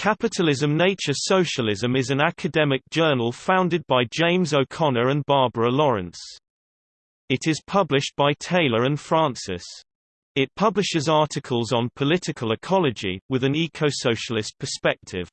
Capitalism Nature Socialism is an academic journal founded by James O'Connor and Barbara Laurence. It is published by Taylor and Francis. It publishes articles on political ecology, with an eco-socialist perspective.